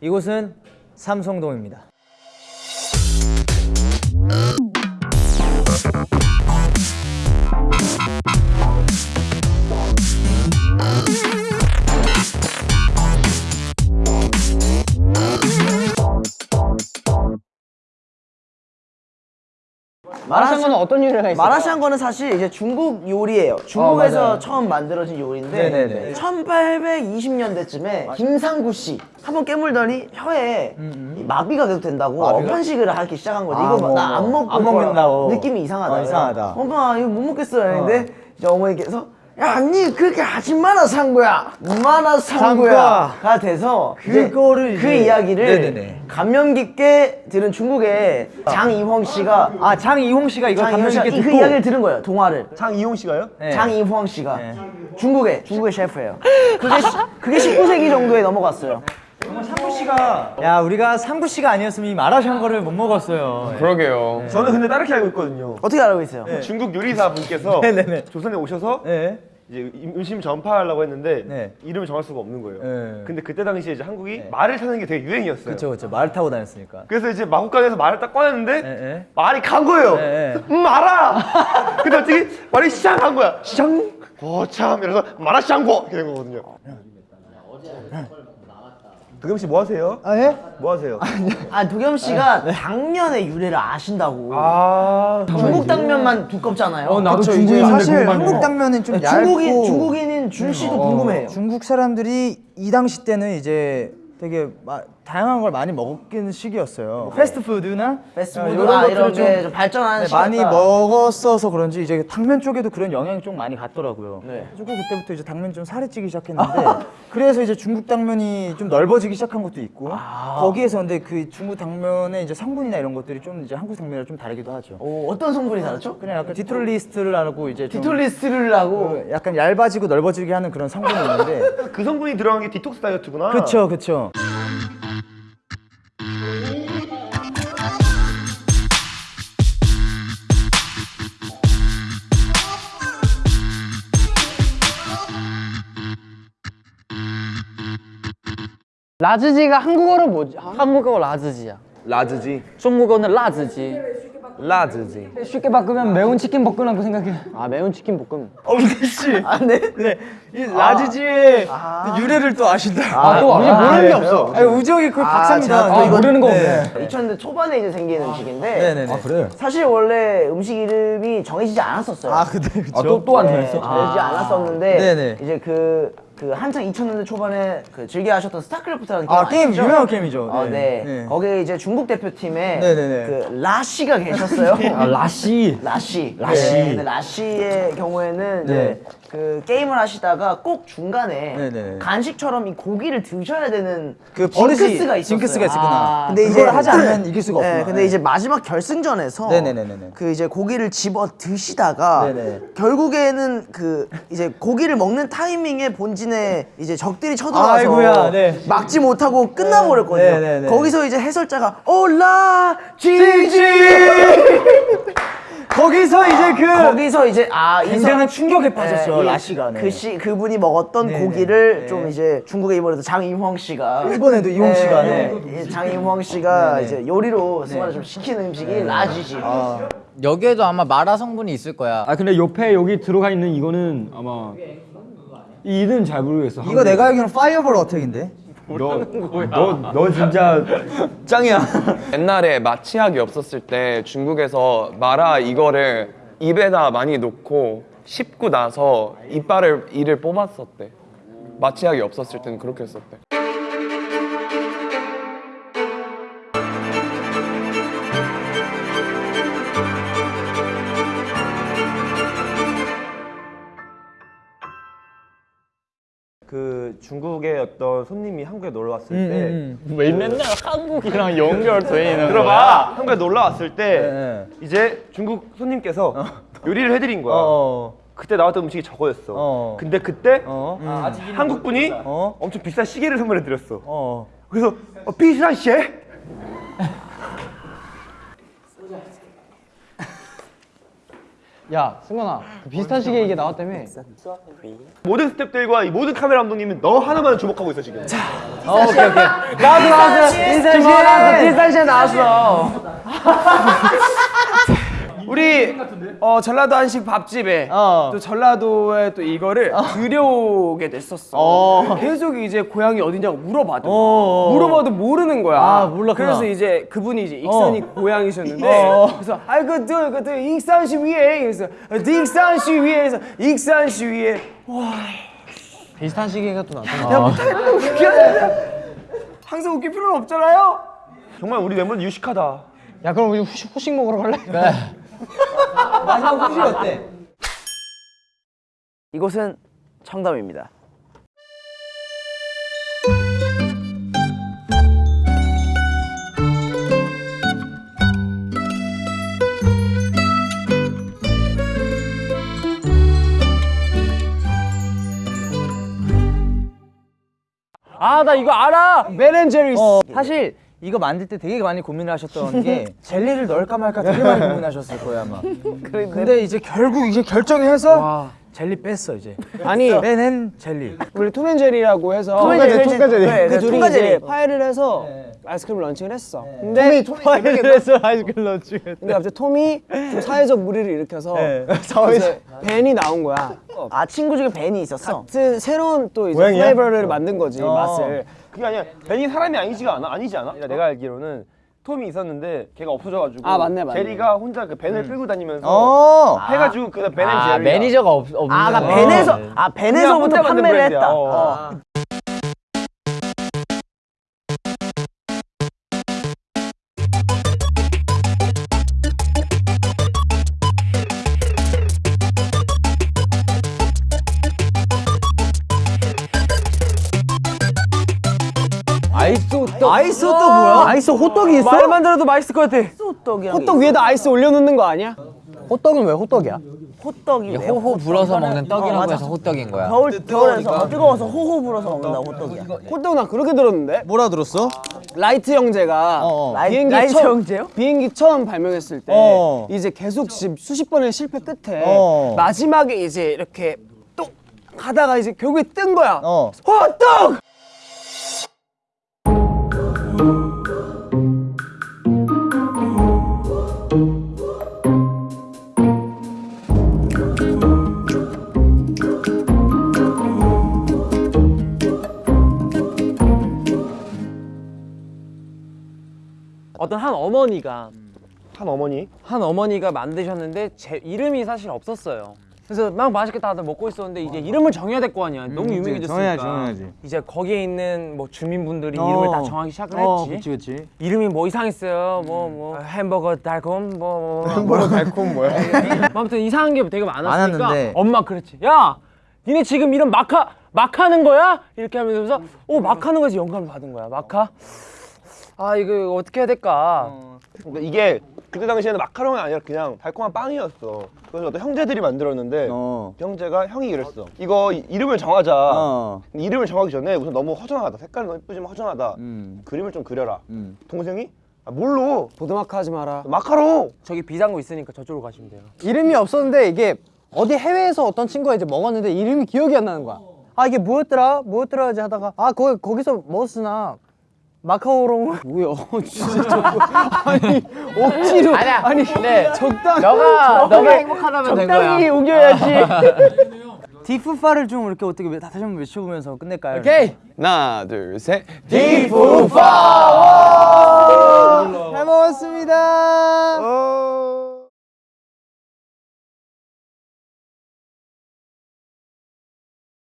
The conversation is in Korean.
이곳은 삼성동입니다. 마라샹궈는 어떤 요리가 있어요? 마라샹궈는 사실 이제 중국 요리예요. 중국에서 맞아요. 처음 만들어진 요리인데 네네네. 1820년대쯤에 김상구 씨 한 번 깨물더니 혀에 이 마비가 계속 된다고 어편식을 하기 시작한 거지. 아, 이거 뭐, 나안 뭐. 먹고 안 먹는다고. 느낌이 이상하다. 어, 이상하다. 엄마 이거 못 먹겠어 했는데 이제 어머니께서 야, 니 그렇게 하지 마라 상구야. 마라 상구야가 돼서 이제 그거를 그 이야기를 네네네. 감명 깊게 들은 중국의 장이홍 씨가 아 장이홍 씨가 이거 장이홍 감명 깊게 이- 그 듣고 이야기를 들은 거예요. 동화를. 장이용 씨가요? 네. 장이황 씨가 네. 중국의 중국의 셰프예요. 그게 시- 그게 19세기 정도에 넘어갔어요. 상구 씨가 야 우리가 상구 씨가 아니었으면 이 마라샹궈를 못 먹었어요. 그러게요. 저는 근데 다르게 알고 있거든요. 어떻게 알고 있어요? 중국 요리사 분께서 네네네. 조선에 오셔서 네. 이제 음식 전파하려고 했는데 네. 이름을 정할 수가 없는 거예요. 네. 근데 그때 당시에 이제 한국이 말을 타는 게 되게 유행이었어요. 그렇죠 그렇죠 말 타고 다녔으니까. 그래서 이제 마국간에서 말을 딱 꺼냈는데 네, 네. 말이 간 거예요. 네, 네. 음, 말아. 근데 어떻게 말이 샹한 거야. 샹. 거참 이래서 마라샹궈 이렇게 된 거거든요. 도겸 씨 뭐 하세요? 아 예? 뭐 하세요? 아 도겸 씨가 당면의 유래를 아신다고. 아, 중국 당면만 두껍잖아요. 어, 나도 이제 사실 궁금하네요. 한국 당면은 좀 얇고 중국인 중국인인 준 씨도 궁금해요. 중국 사람들이 이 당시 때는 이제 되게 마- 다양한 걸 많이 먹는 시기였어요. 패스트푸드나 패스트푸드 이런 아, 이런 좀 게좀 발전하는 네. 많이 먹었어서 그런지 이제 당면 쪽에도 그런 영향이 좀 많이 갔더라고요. 네. 그래서 그때부터 이제 당면 좀 살이 찌기 시작했는데 그래서 이제 중국 당면이 좀 넓어지기 시작한 것도 있고 아. 거기에서 근데 그 중국 당면의 이제 성분이나 이런 것들이 좀 이제 한국 당면이랑 좀 다르기도 하죠. 오, 어떤 성분이 다르죠? 그냥 약간 디톨리스트를 하고 이제 좀 디톨리스트를 하고 그 약간 얇아지고 넓어지게 하는 그런 성분이 있는데 그 성분이 들어간 게 디톡스 다이어트구나. 그쵸 그쵸 라즈지가 한국어로 뭐지? 한국어 라즈지야. 라즈지. 중국어는 라즈지. 라즈지. 쉽게 바꾸면 매운 치킨 볶음이라고 생각해. 아 매운 치킨 볶음. 씨 아, 네. 네, 이 라지지의 유래를 또 아신다. 아, 또 이제 모르는 게 네. 없어. 아니, 우정이 그 박사입니다. 또 네. 이거 모르는 거 네. 없네. 2000년대 초반에 이제 생긴 음식인데 네네네. 아 그래요? 사실 원래 음식 이름이 정해지지 않았었어요. 아 근데 그쵸. 또또안 네, 정했어? 정해지지 않았었는데 네네. 이제 그, 그 한창 2000년대 초반에 그 즐겨 하셨던 스타크래프트라는 아, 게임, 아시죠? 유명한 게임이죠. 어, 네. 네. 네. 거기에 이제 중국 대표팀에 네네네. 그 라씨가 계셨어요. 아 라시. 라씨. 라씨. 네, 라씨의 경우에는 이제 네. 그 게임을 하시다가 꼭 중간에 네네. 간식처럼 이 고기를 드셔야 되는 그 버릇이 징크스가 있었어요. 징크스가 있었구나. 아, 근데 이걸 하지 않으면 이길 수가 네, 없구나. 근데 이제 마지막 결승전에서 네네네네네. 그 이제 고기를 집어 드시다가 네네. 결국에는 그 이제 고기를 먹는 타이밍에 본진에 이제 적들이 쳐들어와서 네. 막지 못하고 끝나버렸거든요. 네네네. 거기서 이제 해설자가 올라 지지 거기서 이제 그 거기서 이제 아이 굉장한 충격에 이- 라씨가. 네. 그 씨, 그분이 먹었던 네네. 고기를 네. 좀 이제 중국의 이번에도 장인황 씨가 일본에도 이홍 씨가, 네. 이 장인황 씨가 네네. 이제 요리로 승화를 좀 시키는 음식이 라지지. 여기에도 아마 마라 성분이 있을 거야. 아 근데 옆에 여기 들어가 있는 이거는 아마 이 이름 잘 모르겠어. 이거 내가 알기로는 파이어볼 어택인데. 너 진짜 짱이야. 옛날에 마취약이 없었을 때 중국에서 마라 이거를 입에다 많이 놓고 씹고 나서 이빨을 이를 뽑았었대. 마취약이 없었을 때는 그렇게 했었대. 그 중국의 어떤 손님이 한국에 놀러 왔을 음, 때 음, 왜 맨날 한국이랑 연결돼 있는 들어봐 한국에 놀러 왔을 때 네. 이제 중국 손님께서 요리를 해드린 거야. 어. 그때 나왔던 음식이 저거였어. 어. 근데 그때 어. 한국 분이 어. 엄청 비싼 시계를 선물해 드렸어. 어. 그래서 어, 비싼 시계? 야 승관아 그 비슷한 시기에 이게 나왔다며 모든 스태프들과 이 모든 카메라 감독님은 너 하나만 주목하고 있어 지금. 어, 오케이 오케이. 나도 나왔어. 나도 인사시에 나왔어. 우리 어 전라도 한식 밥집에 어. 또 전라도에 또 이거를 들여오게 됐었어. 계속 이제 고향이 어디냐고 물어봐도 물어봐도 모르는 거야. 아, 몰랐구나. 그래서 이제 그분이 이제 익산이 고향이셨는데 그래서 아이 그그 그, 그, 익산시 위에 그래서 익산시 위에서 익산시 위에 비슷한 시기가 또 나왔잖아 항상 웃길 필요는 없잖아요. 정말 우리 멤버들 유식하다. 야 그럼 우리 후식, 후식 먹으러 갈래? 이곳은 청담입니다. 아 나 이거 알아. 벤앤제리. 어, 사실 이거 만들 때 되게 많이 고민을 하셨던 게 젤리를 넣을까 말까 되게 많이 고민하셨을 거예요 아마. 근데 이제 결국 이제 결정해서 젤리 뺐어 이제. 아니 빼낸 젤리. 우리 톰앤제리라고 해서 톰앤제리, 톰앤제리. 네, 그그 둘이. 이제 파이를 해서 아이스크림 launching을 했어. 근데 파이를 해서 아이스크림 런칭 근데 갑자기 톰이 좀 사회적 물의를 일으켜서 이제 벤이 나온 거야. 아 친구 중에 벤이 있었어. 같은 새로운 또 이제 flavor를 만든 거지 맛을. 그게 아니야. 벤이 사람이 아니지가 않아. 아니지 않아? 내가 알기로는 톰이 있었는데 걔가 없어져가지고 아, 맞네, 맞네. 제리가 혼자 그 밴을 끌고 다니면서 어. 해가지고 그 벤앤 아 제리가 매니저가 없 없는. 아, 나 거. 밴에서 아 밴에서부터 혼자 만든 판매를. 했다. 어. 어. 아 호떡. 아이스 호떡 뭐야? 아이스 호떡이 있어? 말만 들어도 맛있을 것 같아. 호떡이랑 호떡 위에다 아이스 올려놓는 거 아니야? 호떡은 왜 호떡이야? 호떡이 왜 호호 불어서 먹는 어, 떡이라고 맞아. 해서 호떡인 거야. 겨울 겨울에서 뜨거워서 호호 불어서 먹는다 호떡이야. 호떡 나 그렇게 들었는데. 뭐라 들었어? 라이트 형제가 어, 어. 라이- 비행기 라이트 처음 형제요? 비행기 처음 발명했을 때 어. 이제 계속 시- 수십 번의 실패 끝에 어. 마지막에 이제 이렇게 똑 하다가 이제 결국에 뜬 거야. 어. 호떡! 어떤 한 어머니가 한 어머니. 한 어머니가 만드셨는데 제 이름이 사실 없었어요. 그래서 막 맛있게 다들 먹고 있었는데 이제 이름을 정해야 될 거 아니야. 너무 유명해졌으니까. 정해야지, 정해야지. 이제 거기에 있는 뭐 주민분들이 어. 이름을 다 정하기 시작을 어, 했지. 그치 그치. 이름이 뭐 이상했어요. 뭐뭐 햄버거 달콤 뭐, 뭐 햄버거 달콤 뭐야? 아무튼 이상한 게 되게 많았으니까 많았는데. 엄마 그랬지. 야, 니네 지금 이름 마카 막 하는 거야? 이렇게 하면서 어막 하는 거에서 영감을 받은 거야. 마카. 아 이거 어떻게 해야 될까? 그러니까 이게 그때 당시에는 마카롱이 아니라 그냥 달콤한 빵이었어. 그래서 어떤 형제들이 만들었는데 어. 그 형제가 형이 이랬어. 이거 이- 이름을 정하자. 어. 이름을 정하기 전에 우선 너무 허전하다. 색깔은 너무 예쁘지만 허전하다. 음. 그림을 좀 그려라. 음. 동생이 아, 뭘로? 보드마카 하지 마라. 마카롱. 저기 비상구 있으니까 저쪽으로 가시면 돼요. 이름이 없었는데 이게 어디 해외에서 어떤 친구가 이제 먹었는데 이름이 기억이 안 나는 거야. 아 이게 뭐였더라? 뭐였더라? 이제 하다가 아 거기 거기서 먹었으나 마카오롱 뭐야? 진짜 저거 아니 억지로 아니야. 아니 근데 적당히 너가 너가 행복하다면 된 거야. 적당히 우겨야지. 디프파를 좀 이렇게 어떻게 외- 다시 한번 외쳐보면서 끝낼까요? 오케이. 하나 둘 셋. 잘 먹었습니다.